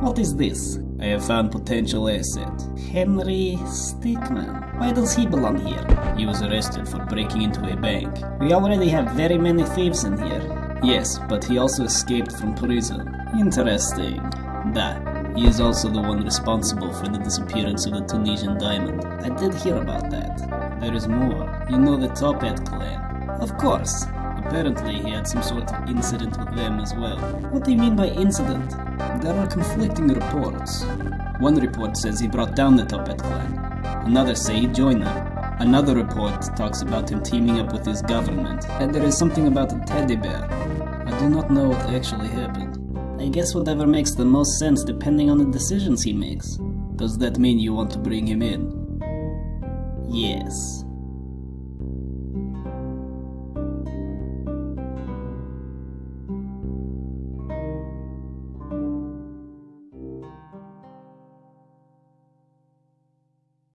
What is this? I have found potential asset. Henry Stickmin. Why does he belong here? He was arrested for breaking into a bank. We already have very many thieves in here. Yes, but he also escaped from prison. Interesting. That. He is also the one responsible for the disappearance of the Tunisian diamond. I did hear about that. There is more. You know the Toppat clan. Of course. Apparently, he had some sort of incident with them as well. What do you mean by incident? There are conflicting reports. One report says he brought down the Toppat clan. Another say he joined them. Another report talks about him teaming up with his government. And there is something about a teddy bear. I do not know what actually happened. I guess whatever makes the most sense depending on the decisions he makes. Does that mean you want to bring him in? Yes.